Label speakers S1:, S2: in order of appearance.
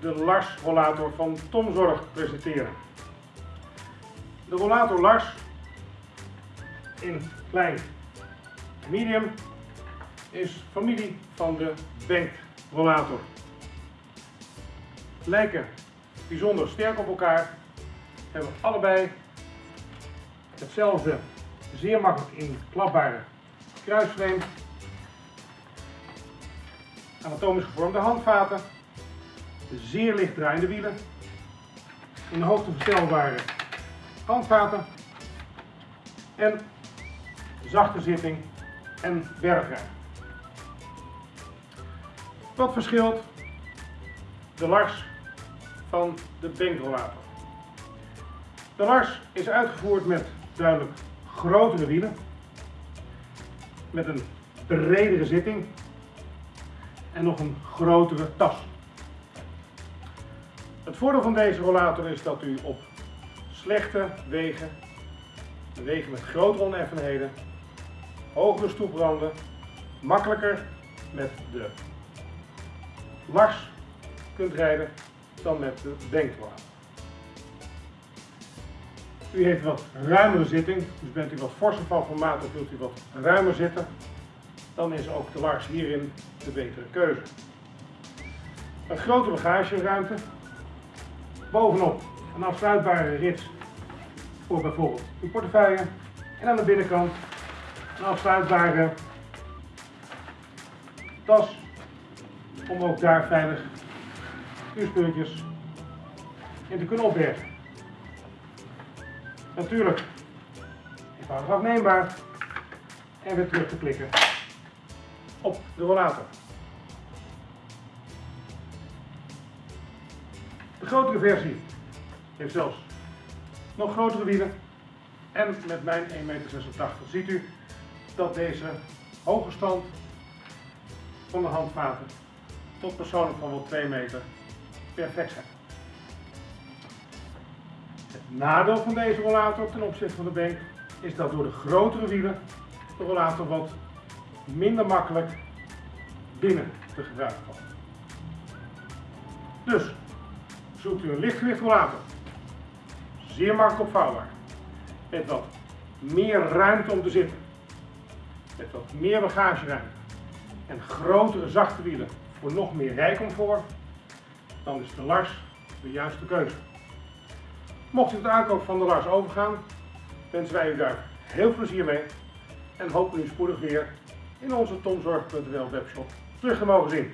S1: de Lars rollator van Tomzorg presenteren. De rollator Lars in klein medium is familie van de Bank rollator. Lijken bijzonder sterk op elkaar, hebben allebei hetzelfde zeer makkelijk in klapbare kruisframe, anatomisch gevormde handvaten, zeer licht draaiende wielen, in hoogte verstelbare handvaten en zachte zitting en bergruim. Wat verschilt de Lars van de Bankrolator? De Lars is uitgevoerd met duidelijk grotere wielen, met een bredere zitting en nog een grotere tas. Het voordeel van deze rollator is dat u op slechte wegen, wegen met grotere oneffenheden, hogere stoepranden, makkelijker met de Lars kunt rijden dan met de Bankrolator. U heeft wat ruimere zitting, dus bent u wat forser van formaat of wilt u wat ruimer zitten, dan is ook de Lars hierin de betere keuze. Een grote bagageruimte, bovenop een afsluitbare rits voor bijvoorbeeld uw portefeuille en aan de binnenkant een afsluitbare tas om ook daar veilig uw spulletjes in te kunnen opbergen. Natuurlijk eenvoudig afneembaar en weer terug te klikken op de rollator. De grotere versie heeft zelfs nog grotere wielen en met mijn 1,86 meter ziet u dat deze hoge stand van de handvaten tot persoonlijk van wel 2 meter perfect zijn. Het nadeel van deze rollator ten opzichte van de bank is dat door de grotere wielen de rollator wat minder makkelijk binnen te gebruiken. Dus zoekt u een lichtgewicht rollator, zeer makkelijk opvouwbaar, met wat meer ruimte om te zitten, met wat meer bagageruimte. En grotere zachte wielen voor nog meer rijcomfort, dan is de Lars de juiste keuze. Mocht u het aankoop van de Lars overgaan, wensen wij u daar heel plezier mee. En hopen u spoedig weer in onze tomzorg.nl webshop terug te mogen zien.